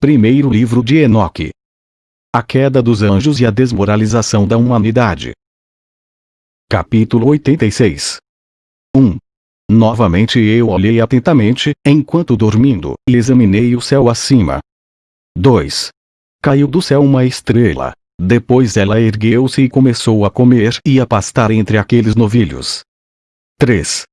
Primeiro livro de Enoque. A queda dos anjos e a desmoralização da humanidade. Capítulo 86 1. Novamente eu olhei atentamente, enquanto dormindo, e examinei o céu acima. 2. Caiu do céu uma estrela. Depois ela ergueu-se e começou a comer e a pastar entre aqueles novilhos. 3.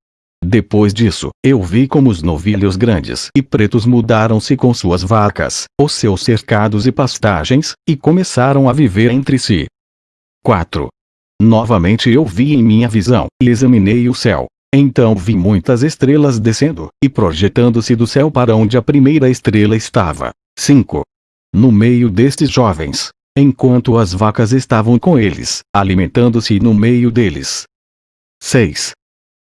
Depois disso, eu vi como os novilhos grandes e pretos mudaram-se com suas vacas, os seus cercados e pastagens, e começaram a viver entre si. 4. Novamente eu vi em minha visão, e examinei o céu. Então vi muitas estrelas descendo, e projetando-se do céu para onde a primeira estrela estava. 5. No meio destes jovens, enquanto as vacas estavam com eles, alimentando-se no meio deles. 6.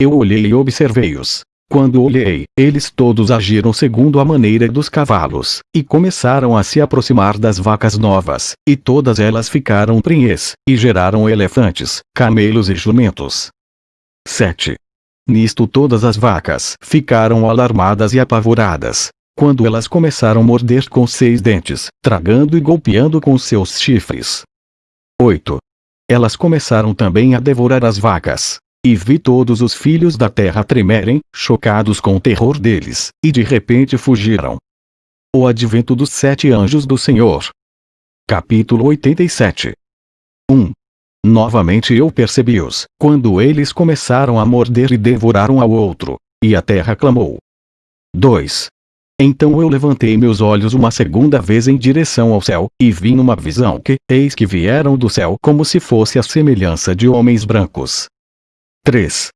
Eu olhei e observei-os. Quando olhei, eles todos agiram segundo a maneira dos cavalos, e começaram a se aproximar das vacas novas, e todas elas ficaram prenhes, e geraram elefantes, camelos e jumentos. 7. Nisto todas as vacas ficaram alarmadas e apavoradas, quando elas começaram a morder com seis dentes, tragando e golpeando com seus chifres. 8. Elas começaram também a devorar as vacas, e vi todos os filhos da terra tremerem, chocados com o terror deles, e de repente fugiram. O advento dos sete anjos do Senhor. Capítulo 87 1. Novamente eu percebi-os, quando eles começaram a morder e devorar um ao outro, e a terra clamou. 2. Então eu levantei meus olhos uma segunda vez em direção ao céu, e vi numa visão que, eis que vieram do céu como se fosse a semelhança de homens brancos, Três.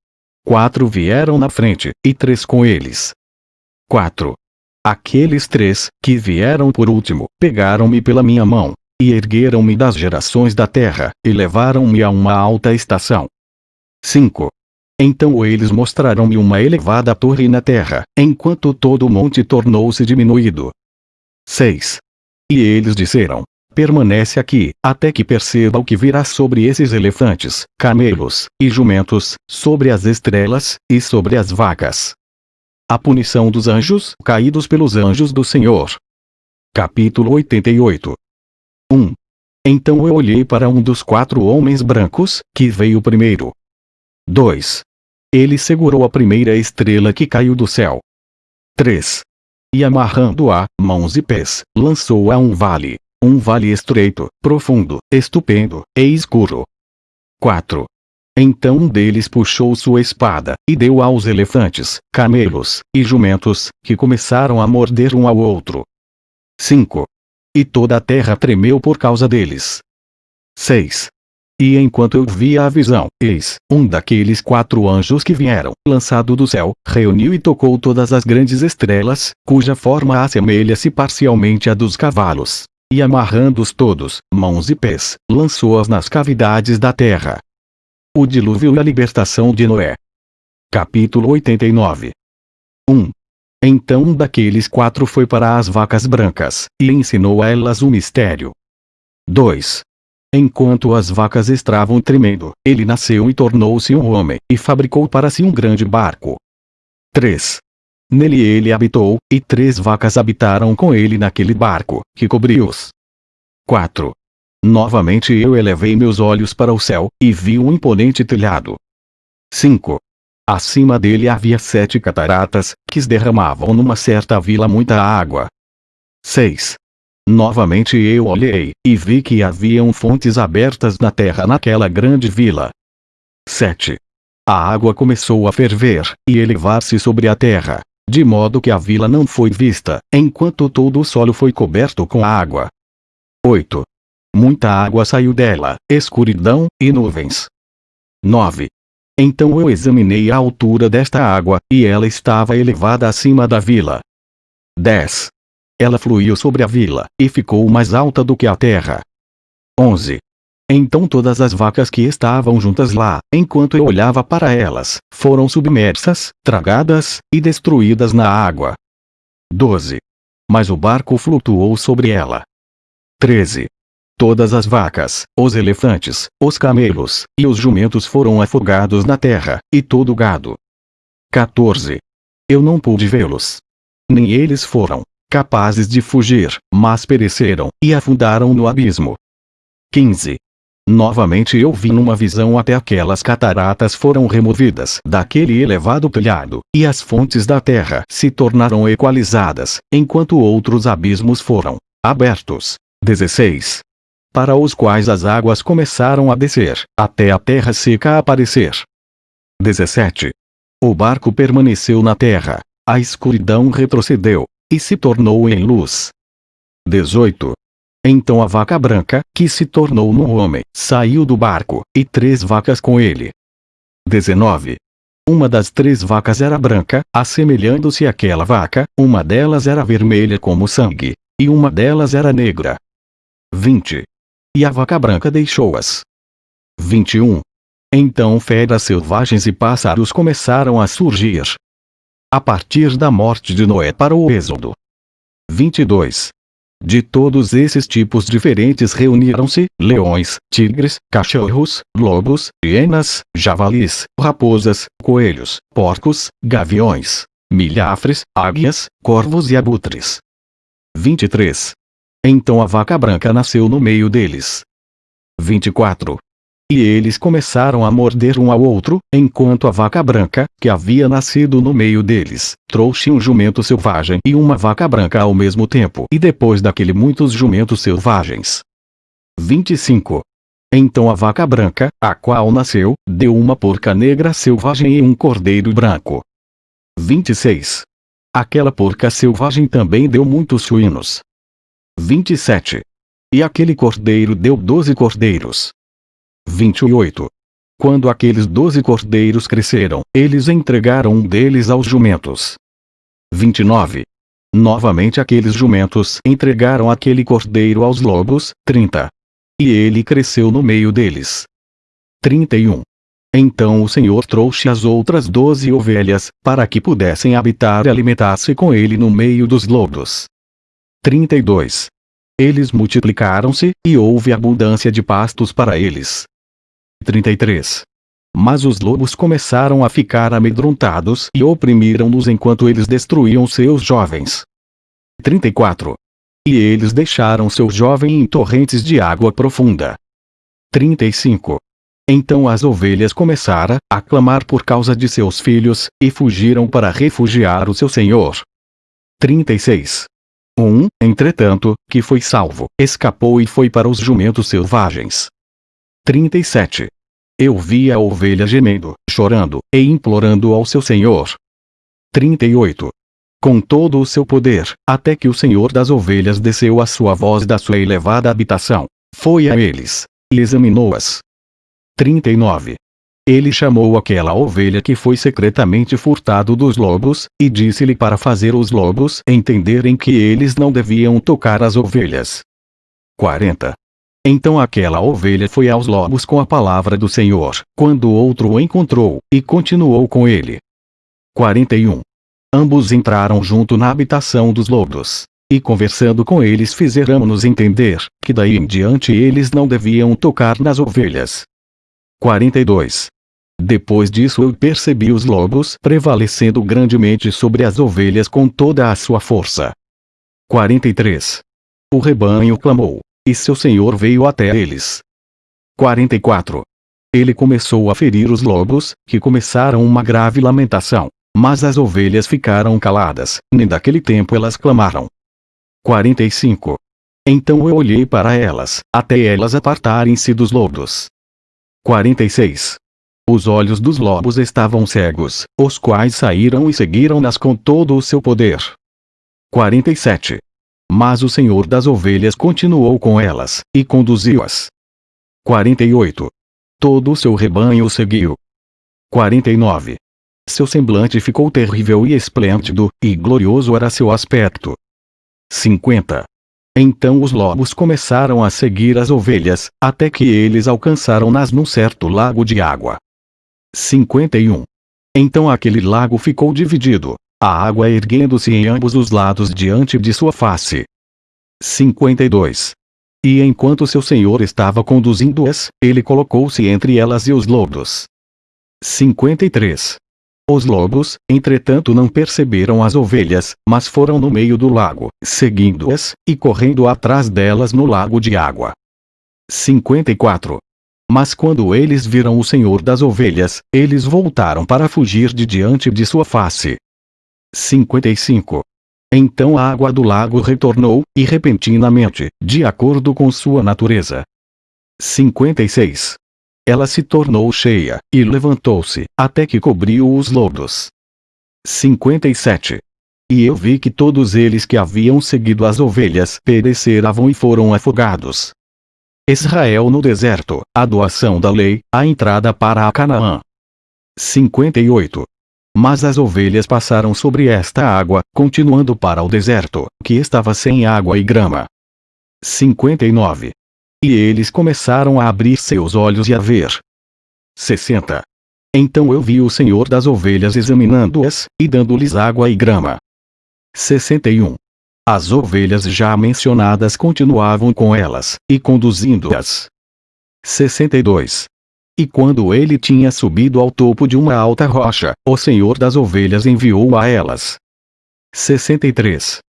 Quatro vieram na frente, e três com eles. Quatro. Aqueles três, que vieram por último, pegaram-me pela minha mão, e ergueram-me das gerações da terra, e levaram-me a uma alta estação. 5. Então eles mostraram-me uma elevada torre na terra, enquanto todo o monte tornou-se diminuído. 6. E eles disseram, permanece aqui, até que perceba o que virá sobre esses elefantes, camelos, e jumentos, sobre as estrelas, e sobre as vacas. A punição dos anjos, caídos pelos anjos do Senhor. Capítulo 88 1. Então eu olhei para um dos quatro homens brancos, que veio primeiro. 2. Ele segurou a primeira estrela que caiu do céu. 3. E amarrando-a, mãos e pés, lançou-a a um vale um vale estreito, profundo, estupendo, e escuro. 4. Então um deles puxou sua espada, e deu aos elefantes, camelos, e jumentos, que começaram a morder um ao outro. 5. E toda a terra tremeu por causa deles. 6. E enquanto eu via a visão, eis, um daqueles quatro anjos que vieram, lançado do céu, reuniu e tocou todas as grandes estrelas, cuja forma assemelha-se parcialmente à dos cavalos e amarrando-os todos, mãos e pés, lançou-as nas cavidades da terra. O dilúvio e a libertação de Noé. Capítulo 89 1. Então um daqueles quatro foi para as vacas brancas, e ensinou a elas o mistério. 2. Enquanto as vacas estavam tremendo, ele nasceu e tornou-se um homem, e fabricou para si um grande barco. 3. Nele ele habitou, e três vacas habitaram com ele naquele barco, que cobriu-os. 4. Novamente eu elevei meus olhos para o céu, e vi um imponente telhado. 5. Acima dele havia sete cataratas, que derramavam numa certa vila muita água. 6. Novamente eu olhei, e vi que haviam fontes abertas na terra naquela grande vila. 7. A água começou a ferver, e elevar-se sobre a terra, de modo que a vila não foi vista, enquanto todo o solo foi coberto com água. 8. Muita água saiu dela, escuridão, e nuvens. 9. Então eu examinei a altura desta água, e ela estava elevada acima da vila. 10. Ela fluiu sobre a vila, e ficou mais alta do que a terra. 11. Então todas as vacas que estavam juntas lá, enquanto eu olhava para elas, foram submersas, tragadas, e destruídas na água. 12. Mas o barco flutuou sobre ela. 13. Todas as vacas, os elefantes, os camelos, e os jumentos foram afogados na terra, e todo o gado. 14. Eu não pude vê-los. Nem eles foram, capazes de fugir, mas pereceram, e afundaram no abismo. 15. Novamente eu vi numa visão até aquelas cataratas foram removidas daquele elevado telhado, e as fontes da terra se tornaram equalizadas, enquanto outros abismos foram abertos. 16. Para os quais as águas começaram a descer, até a terra seca aparecer. 17. O barco permaneceu na terra, a escuridão retrocedeu, e se tornou em luz. 18. Então a vaca branca, que se tornou no homem, saiu do barco, e três vacas com ele. 19. Uma das três vacas era branca, assemelhando-se àquela vaca, uma delas era vermelha como sangue, e uma delas era negra. 20. E a vaca branca deixou-as. 21. Então feras selvagens e pássaros começaram a surgir. A partir da morte de Noé para o Êxodo. 22. De todos esses tipos diferentes reuniram-se, leões, tigres, cachorros, lobos, hienas, javalis, raposas, coelhos, porcos, gaviões, milhafres, águias, corvos e abutres. 23. Então a vaca branca nasceu no meio deles. 24. E eles começaram a morder um ao outro, enquanto a vaca branca, que havia nascido no meio deles, trouxe um jumento selvagem e uma vaca branca ao mesmo tempo. E depois daquele muitos jumentos selvagens. 25. Então a vaca branca, a qual nasceu, deu uma porca negra selvagem e um cordeiro branco. 26. Aquela porca selvagem também deu muitos suínos. 27. E aquele cordeiro deu doze cordeiros. 28. Quando aqueles doze cordeiros cresceram, eles entregaram um deles aos jumentos. 29. Novamente aqueles jumentos entregaram aquele cordeiro aos lobos, 30. E ele cresceu no meio deles. 31. Então o Senhor trouxe as outras doze ovelhas, para que pudessem habitar e alimentar-se com ele no meio dos lobos. 32. Eles multiplicaram-se, e houve abundância de pastos para eles. 33. Mas os lobos começaram a ficar amedrontados e oprimiram-nos enquanto eles destruíam seus jovens. 34. E eles deixaram seu jovem em torrentes de água profunda. 35. Então as ovelhas começaram a clamar por causa de seus filhos, e fugiram para refugiar o seu senhor. 36. Um, entretanto, que foi salvo, escapou e foi para os jumentos selvagens. 37. Eu vi a ovelha gemendo, chorando, e implorando ao seu senhor. 38. Com todo o seu poder, até que o senhor das ovelhas desceu a sua voz da sua elevada habitação, foi a eles, e examinou-as. 39. Ele chamou aquela ovelha que foi secretamente furtado dos lobos, e disse-lhe para fazer os lobos entenderem que eles não deviam tocar as ovelhas. 40. Então aquela ovelha foi aos lobos com a palavra do Senhor, quando outro o encontrou, e continuou com ele. 41. Ambos entraram junto na habitação dos lobos. E conversando com eles fizeram-nos entender, que daí em diante eles não deviam tocar nas ovelhas. 42. Depois disso eu percebi os lobos prevalecendo grandemente sobre as ovelhas com toda a sua força. 43. O rebanho clamou, e seu senhor veio até eles. 44. Ele começou a ferir os lobos, que começaram uma grave lamentação. Mas as ovelhas ficaram caladas, nem daquele tempo elas clamaram. 45. Então eu olhei para elas, até elas apartarem-se dos lobos. 46. Os olhos dos lobos estavam cegos, os quais saíram e seguiram-nas com todo o seu poder. 47. Mas o Senhor das ovelhas continuou com elas, e conduziu-as. 48. Todo o seu rebanho seguiu. 49. Seu semblante ficou terrível e esplêndido, e glorioso era seu aspecto. 50. Então os lobos começaram a seguir as ovelhas, até que eles alcançaram-nas num certo lago de água. 51. Então aquele lago ficou dividido, a água erguendo-se em ambos os lados diante de sua face. 52. E enquanto seu senhor estava conduzindo-as, ele colocou-se entre elas e os lobos. 53. Os lobos, entretanto não perceberam as ovelhas, mas foram no meio do lago, seguindo-as, e correndo atrás delas no lago de água. 54. Mas quando eles viram o Senhor das ovelhas, eles voltaram para fugir de diante de sua face. 55. Então a água do lago retornou, e repentinamente, de acordo com sua natureza. 56 ela se tornou cheia, e levantou-se, até que cobriu os lodos. 57. E eu vi que todos eles que haviam seguido as ovelhas pereceram e foram afogados. Israel no deserto, a doação da lei, a entrada para a Canaã. 58. Mas as ovelhas passaram sobre esta água, continuando para o deserto, que estava sem água e grama. 59. E eles começaram a abrir seus olhos e a ver. 60. Então eu vi o Senhor das ovelhas examinando-as, e dando-lhes água e grama. 61. As ovelhas já mencionadas continuavam com elas, e conduzindo-as. 62. E quando ele tinha subido ao topo de uma alta rocha, o Senhor das ovelhas enviou a elas. 63.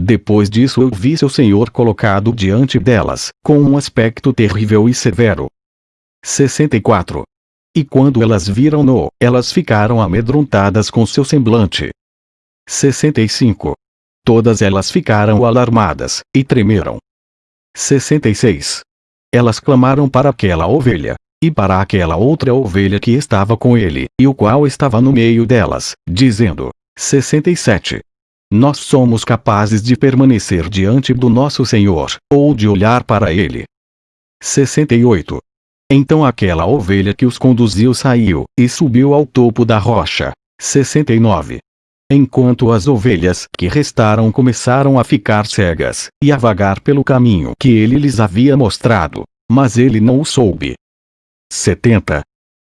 Depois disso eu vi seu senhor colocado diante delas, com um aspecto terrível e severo. 64. E quando elas viram-no, elas ficaram amedrontadas com seu semblante. 65. Todas elas ficaram alarmadas, e tremeram. 66. Elas clamaram para aquela ovelha, e para aquela outra ovelha que estava com ele, e o qual estava no meio delas, dizendo: 67. Nós somos capazes de permanecer diante do nosso Senhor, ou de olhar para Ele. 68. Então aquela ovelha que os conduziu saiu, e subiu ao topo da rocha. 69. Enquanto as ovelhas que restaram começaram a ficar cegas, e a vagar pelo caminho que ele lhes havia mostrado, mas ele não o soube. 70.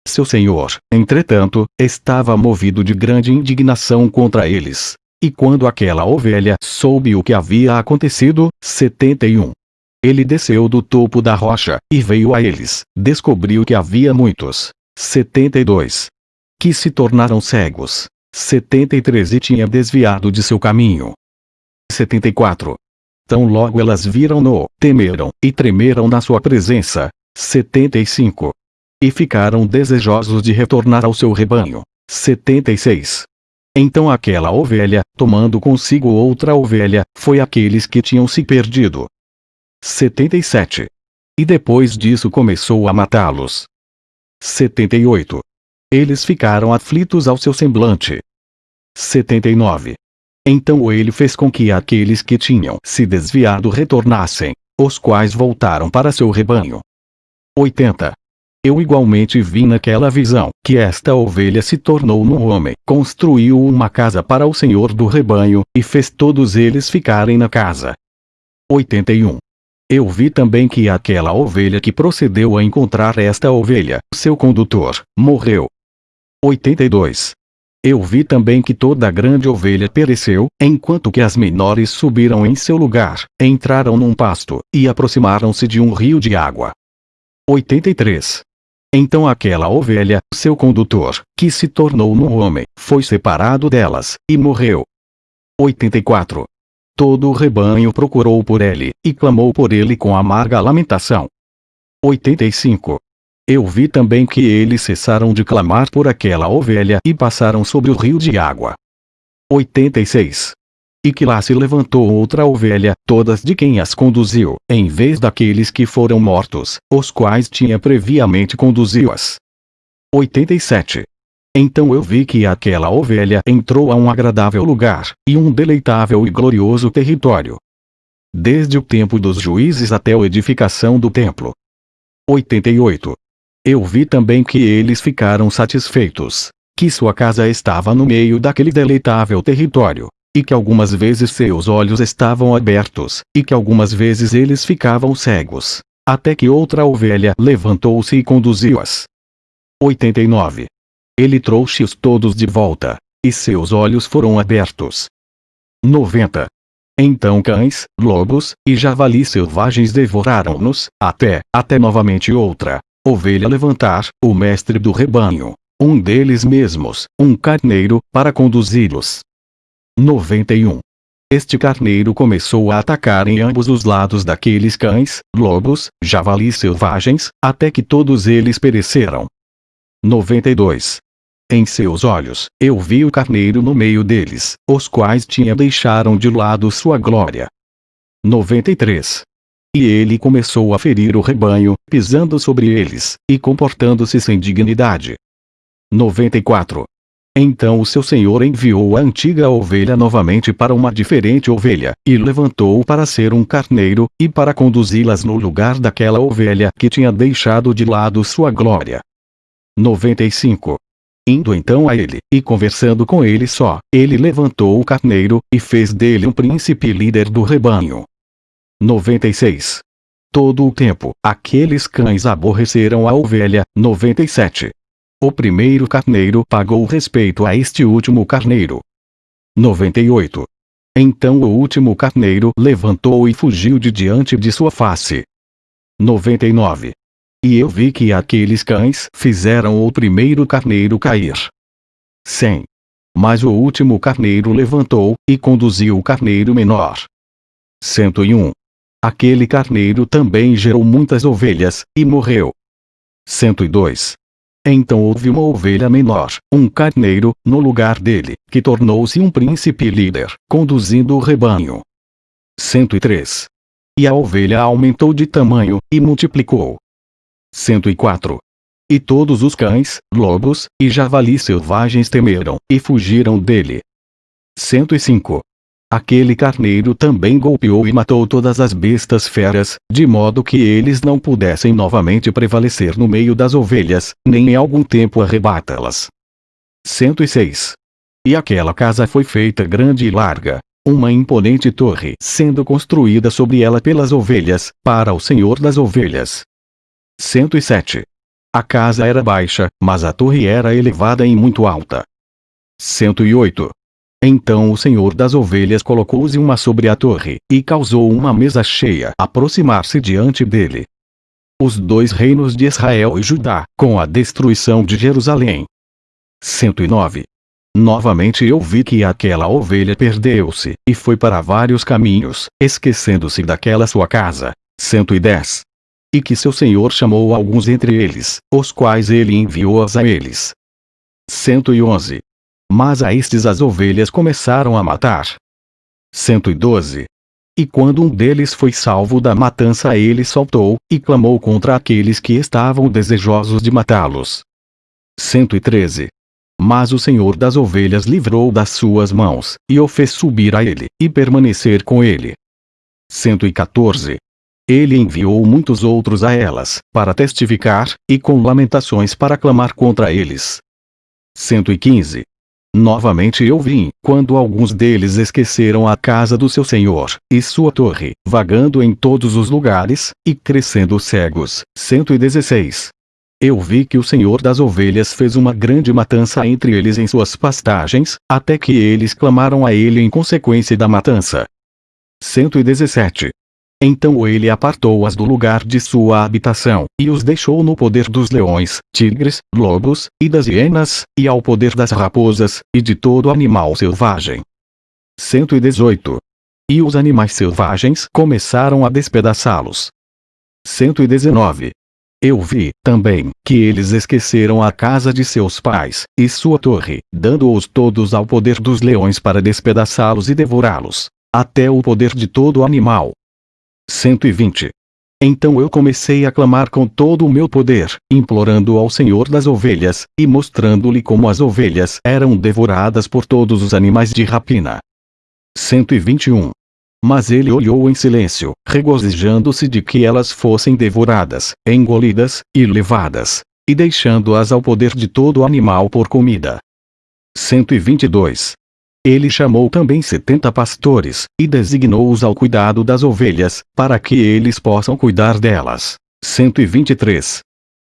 Seu senhor, entretanto, estava movido de grande indignação contra eles, e quando aquela ovelha soube o que havia acontecido, 71. Ele desceu do topo da rocha, e veio a eles, descobriu que havia muitos. 72. Que se tornaram cegos. 73 e tinha desviado de seu caminho. 74. Tão logo elas viram-no, temeram, e tremeram na sua presença. 75. E ficaram desejosos de retornar ao seu rebanho. 76. Então aquela ovelha, tomando consigo outra ovelha, foi aqueles que tinham se perdido. 77. E depois disso começou a matá-los. 78. Eles ficaram aflitos ao seu semblante. 79. Então ele fez com que aqueles que tinham se desviado retornassem, os quais voltaram para seu rebanho. 80. Eu igualmente vi naquela visão, que esta ovelha se tornou um homem, construiu uma casa para o Senhor do rebanho, e fez todos eles ficarem na casa. 81. Eu vi também que aquela ovelha que procedeu a encontrar esta ovelha, seu condutor, morreu. 82. Eu vi também que toda a grande ovelha pereceu, enquanto que as menores subiram em seu lugar, entraram num pasto, e aproximaram-se de um rio de água. 83. Então aquela ovelha, seu condutor, que se tornou um homem, foi separado delas, e morreu. 84. Todo o rebanho procurou por ele, e clamou por ele com amarga lamentação. 85. Eu vi também que eles cessaram de clamar por aquela ovelha e passaram sobre o rio de água. 86 e que lá se levantou outra ovelha, todas de quem as conduziu, em vez daqueles que foram mortos, os quais tinha previamente conduzido-as. 87. Então eu vi que aquela ovelha entrou a um agradável lugar, e um deleitável e glorioso território. Desde o tempo dos juízes até a edificação do templo. 88. Eu vi também que eles ficaram satisfeitos, que sua casa estava no meio daquele deleitável território, e que algumas vezes seus olhos estavam abertos, e que algumas vezes eles ficavam cegos. Até que outra ovelha levantou-se e conduziu-as. 89. Ele trouxe-os todos de volta, e seus olhos foram abertos. 90. Então cães, lobos, e javalis selvagens devoraram-nos, até, até novamente outra ovelha levantar, o mestre do rebanho, um deles mesmos, um carneiro, para conduzi-los. 91. Este carneiro começou a atacar em ambos os lados daqueles cães, lobos, javalis selvagens, até que todos eles pereceram. 92. Em seus olhos, eu vi o carneiro no meio deles, os quais tinha deixaram de lado sua glória. 93. E ele começou a ferir o rebanho, pisando sobre eles, e comportando-se sem dignidade. 94. Então o seu senhor enviou a antiga ovelha novamente para uma diferente ovelha, e levantou-o para ser um carneiro, e para conduzi-las no lugar daquela ovelha que tinha deixado de lado sua glória. 95. Indo então a ele, e conversando com ele só, ele levantou o carneiro, e fez dele um príncipe líder do rebanho. 96. Todo o tempo, aqueles cães aborreceram a ovelha. 97. O primeiro carneiro pagou respeito a este último carneiro. 98. Então o último carneiro levantou e fugiu de diante de sua face. 99. E eu vi que aqueles cães fizeram o primeiro carneiro cair. 100. Mas o último carneiro levantou, e conduziu o carneiro menor. 101. Aquele carneiro também gerou muitas ovelhas, e morreu. 102. Então houve uma ovelha menor, um carneiro, no lugar dele, que tornou-se um príncipe líder, conduzindo o rebanho. 103. E a ovelha aumentou de tamanho, e multiplicou. 104. E todos os cães, lobos, e javalis selvagens temeram, e fugiram dele. 105. Aquele carneiro também golpeou e matou todas as bestas feras, de modo que eles não pudessem novamente prevalecer no meio das ovelhas, nem em algum tempo arrebata-las. 106. E aquela casa foi feita grande e larga, uma imponente torre sendo construída sobre ela pelas ovelhas, para o Senhor das ovelhas. 107. A casa era baixa, mas a torre era elevada e muito alta. 108. Então o senhor das ovelhas colocou-se uma sobre a torre, e causou uma mesa cheia aproximar-se diante dele. Os dois reinos de Israel e Judá, com a destruição de Jerusalém. 109. Novamente eu vi que aquela ovelha perdeu-se, e foi para vários caminhos, esquecendo-se daquela sua casa. 110. E que seu senhor chamou alguns entre eles, os quais ele enviou-as a eles. 111. Mas a estes as ovelhas começaram a matar. 112. E quando um deles foi salvo da matança ele saltou, e clamou contra aqueles que estavam desejosos de matá-los. 113. Mas o Senhor das ovelhas livrou das suas mãos, e o fez subir a ele, e permanecer com ele. 114. Ele enviou muitos outros a elas, para testificar, e com lamentações para clamar contra eles. 115. Novamente eu vim, quando alguns deles esqueceram a casa do seu senhor, e sua torre, vagando em todos os lugares, e crescendo cegos. 116. Eu vi que o Senhor das ovelhas fez uma grande matança entre eles em suas pastagens, até que eles clamaram a ele em consequência da matança. 117. Então ele apartou-as do lugar de sua habitação, e os deixou no poder dos leões, tigres, lobos, e das hienas, e ao poder das raposas, e de todo animal selvagem. 118. E os animais selvagens começaram a despedaçá-los. 119. Eu vi, também, que eles esqueceram a casa de seus pais, e sua torre, dando-os todos ao poder dos leões para despedaçá-los e devorá-los, até o poder de todo animal, 120. Então eu comecei a clamar com todo o meu poder, implorando ao Senhor das ovelhas, e mostrando-lhe como as ovelhas eram devoradas por todos os animais de rapina. 121. Mas ele olhou em silêncio, regozijando-se de que elas fossem devoradas, engolidas, e levadas, e deixando-as ao poder de todo animal por comida. 122. Ele chamou também setenta pastores, e designou-os ao cuidado das ovelhas, para que eles possam cuidar delas. 123.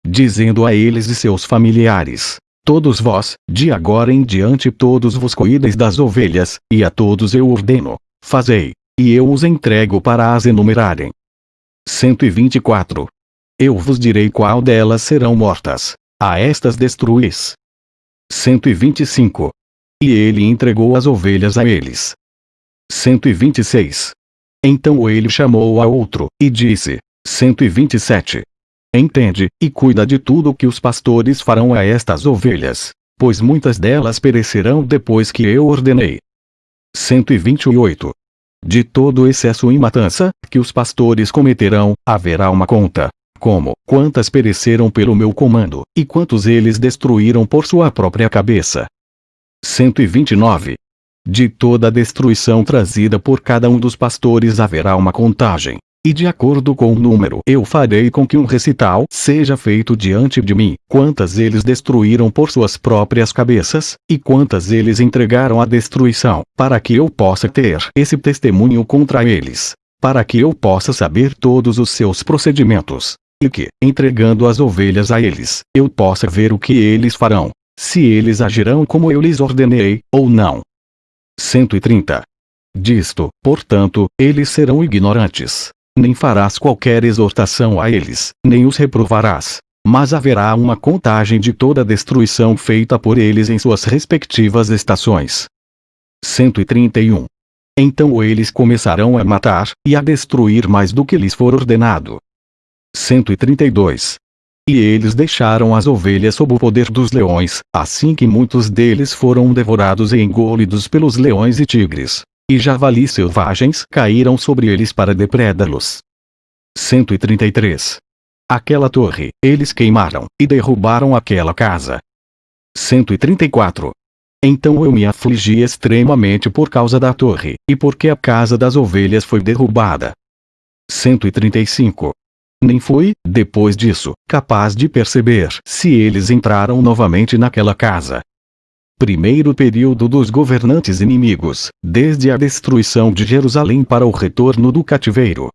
Dizendo a eles e seus familiares: Todos vós, de agora em diante todos vos cuideis das ovelhas, e a todos eu ordeno: fazei, e eu os entrego para as enumerarem. 124. Eu vos direi qual delas serão mortas. A estas destruís. 125. E ele entregou as ovelhas a eles. 126. Então ele chamou a outro, e disse: 127. Entende, e cuida de tudo que os pastores farão a estas ovelhas, pois muitas delas perecerão depois que eu ordenei. 128. De todo excesso em matança, que os pastores cometerão, haverá uma conta. Como, quantas pereceram pelo meu comando, e quantos eles destruíram por sua própria cabeça. 129. De toda a destruição trazida por cada um dos pastores haverá uma contagem. E de acordo com o número eu farei com que um recital seja feito diante de mim, quantas eles destruíram por suas próprias cabeças, e quantas eles entregaram à destruição, para que eu possa ter esse testemunho contra eles, para que eu possa saber todos os seus procedimentos, e que, entregando as ovelhas a eles, eu possa ver o que eles farão, se eles agirão como eu lhes ordenei, ou não. 130. Disto, portanto, eles serão ignorantes nem farás qualquer exortação a eles, nem os reprovarás. Mas haverá uma contagem de toda a destruição feita por eles em suas respectivas estações. 131. Então eles começarão a matar, e a destruir mais do que lhes for ordenado. 132. E eles deixaram as ovelhas sob o poder dos leões, assim que muitos deles foram devorados e engolidos pelos leões e tigres e javalis selvagens caíram sobre eles para depredá-los. 133. Aquela torre, eles queimaram, e derrubaram aquela casa. 134. Então eu me afligi extremamente por causa da torre, e porque a casa das ovelhas foi derrubada. 135. Nem fui, depois disso, capaz de perceber se eles entraram novamente naquela casa, primeiro período dos governantes inimigos, desde a destruição de Jerusalém para o retorno do cativeiro.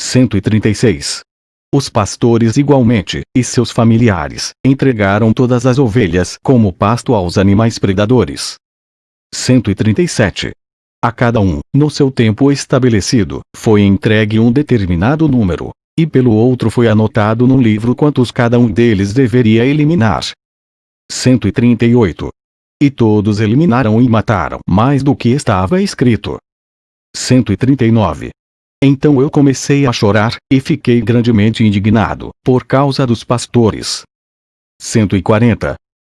136. Os pastores igualmente, e seus familiares, entregaram todas as ovelhas como pasto aos animais predadores. 137. A cada um, no seu tempo estabelecido, foi entregue um determinado número, e pelo outro foi anotado no livro quantos cada um deles deveria eliminar. 138. E todos eliminaram e mataram mais do que estava escrito. 139. Então eu comecei a chorar, e fiquei grandemente indignado, por causa dos pastores. 140.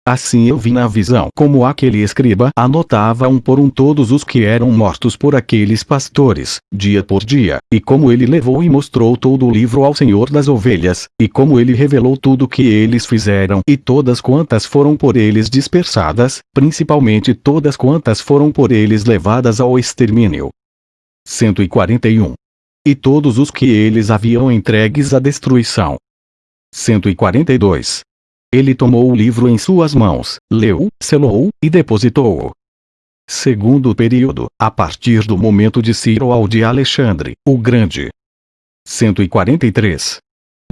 Assim eu vi na visão como aquele escriba anotava um por um todos os que eram mortos por aqueles pastores, dia por dia, e como ele levou e mostrou todo o livro ao Senhor das ovelhas, e como ele revelou tudo o que eles fizeram e todas quantas foram por eles dispersadas, principalmente todas quantas foram por eles levadas ao extermínio. 141. E todos os que eles haviam entregues à destruição. 142 ele tomou o livro em suas mãos, leu, selou, e depositou-o. Segundo período, a partir do momento de Ciro ao de Alexandre, o Grande. 143.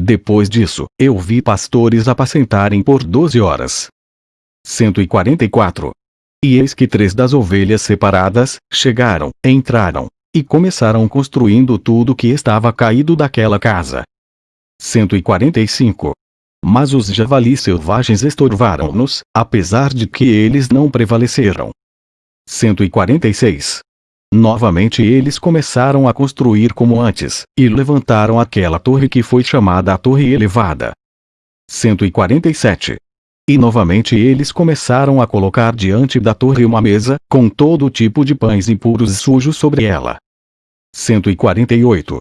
Depois disso, eu vi pastores apacentarem por doze horas. 144. E eis que três das ovelhas separadas, chegaram, entraram, e começaram construindo tudo que estava caído daquela casa. 145. Mas os javalis selvagens estorvaram-nos, apesar de que eles não prevaleceram. 146. Novamente eles começaram a construir como antes, e levantaram aquela torre que foi chamada a Torre Elevada. 147. E novamente eles começaram a colocar diante da torre uma mesa, com todo tipo de pães impuros e sujos sobre ela. 148.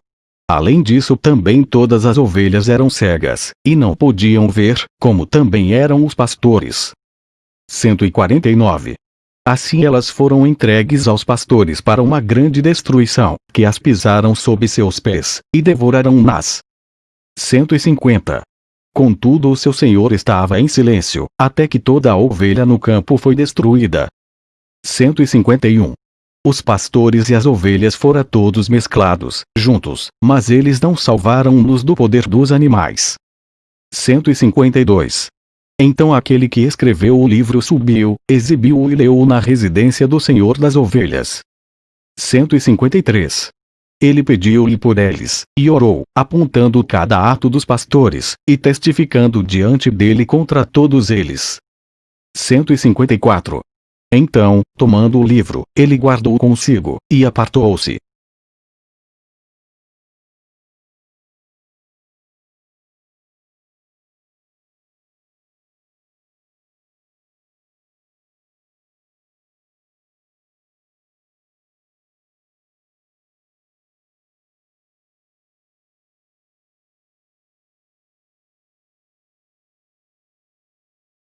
Além disso também todas as ovelhas eram cegas, e não podiam ver, como também eram os pastores. 149. Assim elas foram entregues aos pastores para uma grande destruição, que as pisaram sob seus pés, e devoraram-nas. 150. Contudo o seu senhor estava em silêncio, até que toda a ovelha no campo foi destruída. 151. Os pastores e as ovelhas foram todos mesclados, juntos, mas eles não salvaram-nos do poder dos animais. 152. Então aquele que escreveu o livro subiu, exibiu-o e leu-o na residência do Senhor das Ovelhas. 153. Ele pediu-lhe por eles, e orou, apontando cada ato dos pastores, e testificando diante dele contra todos eles. 154. Então, tomando o livro, ele guardou consigo, e apartou-se,